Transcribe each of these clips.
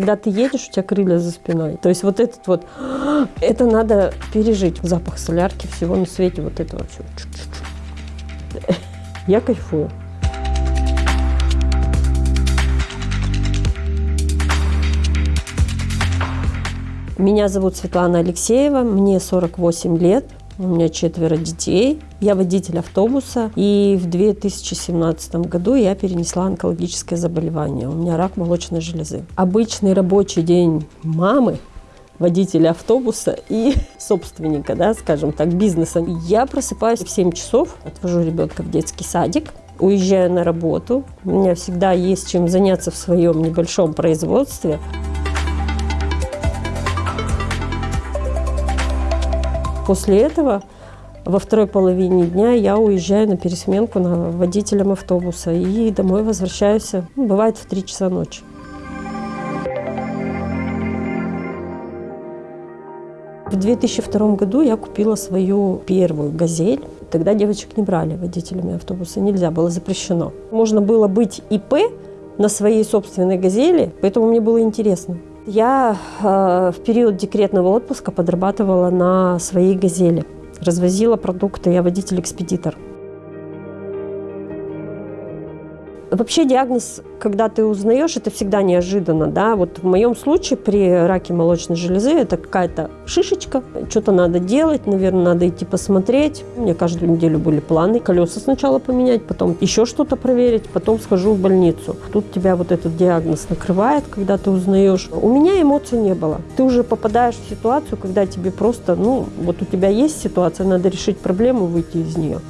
Когда ты едешь, у тебя крылья за спиной. То есть вот этот вот, это надо пережить. Запах солярки, всего на свете, вот этого все. Я кайфую. Меня зовут Светлана Алексеева, мне 48 лет. У меня четверо детей. Я водитель автобуса. И в 2017 году я перенесла онкологическое заболевание. У меня рак молочной железы. Обычный рабочий день мамы водителя автобуса и собственника, да, скажем так, бизнеса. Я просыпаюсь в 7 часов, отвожу ребенка в детский садик, уезжаю на работу. У меня всегда есть чем заняться в своем небольшом производстве. После этого во второй половине дня я уезжаю на пересменку на водителем автобуса и домой возвращаюсь, ну, бывает, в 3 часа ночи. В 2002 году я купила свою первую «Газель». Тогда девочек не брали водителями автобуса, нельзя, было запрещено. Можно было быть ИП на своей собственной «Газели», поэтому мне было интересно. Я э, в период декретного отпуска подрабатывала на своей «Газели». Развозила продукты, я водитель-экспедитор. Вообще диагноз, когда ты узнаешь, это всегда неожиданно. Да? Вот в моем случае при раке молочной железы это какая-то шишечка, что-то надо делать, наверное, надо идти посмотреть. У меня каждую неделю были планы. Колеса сначала поменять, потом еще что-то проверить, потом схожу в больницу. Тут тебя вот этот диагноз накрывает, когда ты узнаешь. У меня эмоций не было. Ты уже попадаешь в ситуацию, когда тебе просто, ну, вот у тебя есть ситуация, надо решить проблему, выйти из нее.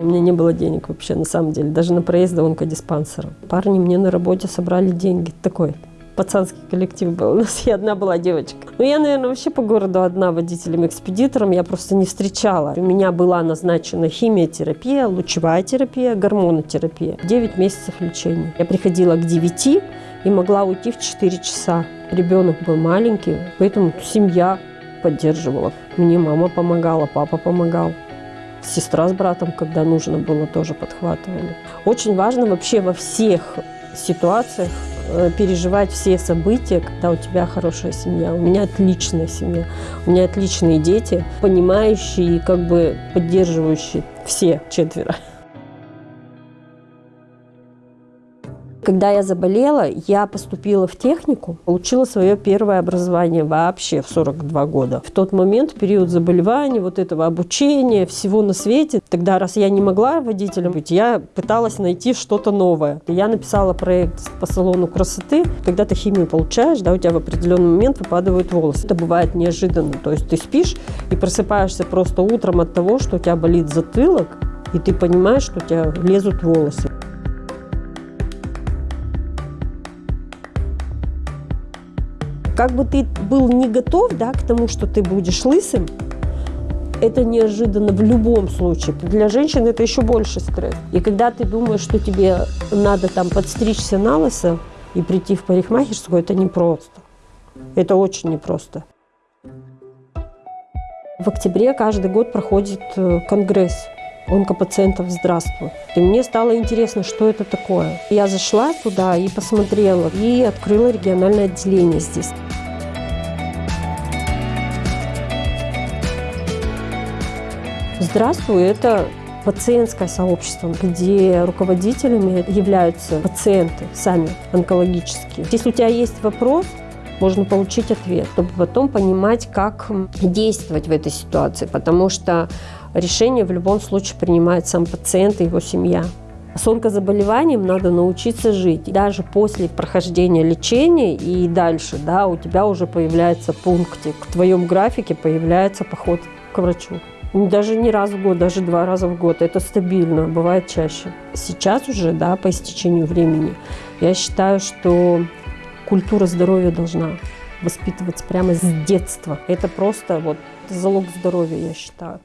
У меня не было денег вообще, на самом деле, даже на проезд до онкодиспансера. Парни мне на работе собрали деньги. Такой пацанский коллектив был. У нас и одна была девочка. Ну, я, наверное, вообще по городу одна водителем-экспедитором. Я просто не встречала. У меня была назначена химиотерапия, лучевая терапия, гормонотерапия. 9 месяцев лечения. Я приходила к 9 и могла уйти в 4 часа. Ребенок был маленький, поэтому семья поддерживала. Мне мама помогала, папа помогал. Сестра с братом, когда нужно было, тоже подхватывали. Очень важно вообще во всех ситуациях э, переживать все события, когда у тебя хорошая семья. У меня отличная семья, у меня отличные дети, понимающие и как бы поддерживающие все четверо. Когда я заболела, я поступила в технику, получила свое первое образование вообще в 42 года. В тот момент, период заболевания, вот этого обучения, всего на свете, тогда, раз я не могла водителем быть, я пыталась найти что-то новое. Я написала проект по салону красоты. Когда ты химию получаешь, да, у тебя в определенный момент выпадают волосы. Это бывает неожиданно. То есть ты спишь и просыпаешься просто утром от того, что у тебя болит затылок, и ты понимаешь, что у тебя лезут волосы. Как бы ты был не готов да, к тому, что ты будешь лысым, это неожиданно в любом случае. Для женщин это еще больше стресс. И когда ты думаешь, что тебе надо там подстричься на лысо и прийти в парикмахерскую, это непросто. Это очень непросто. В октябре каждый год проходит э, конгресс онкопациентов «Здравствуй». И мне стало интересно, что это такое. Я зашла туда и посмотрела, и открыла региональное отделение здесь. «Здравствуй» – это пациентское сообщество, где руководителями являются пациенты сами онкологические. Если у тебя есть вопрос, можно получить ответ, чтобы потом понимать, как действовать в этой ситуации, потому что решение в любом случае принимает сам пациент и его семья. С онкозаболеванием надо научиться жить. Даже после прохождения лечения и дальше, да, у тебя уже появляется пунктик. В твоем графике появляется поход к врачу. Даже не раз в год, даже два раза в год. Это стабильно, бывает чаще. Сейчас уже, да, по истечению времени, я считаю, что культура здоровья должна воспитываться прямо с детства. Это просто вот залог здоровья, я считаю.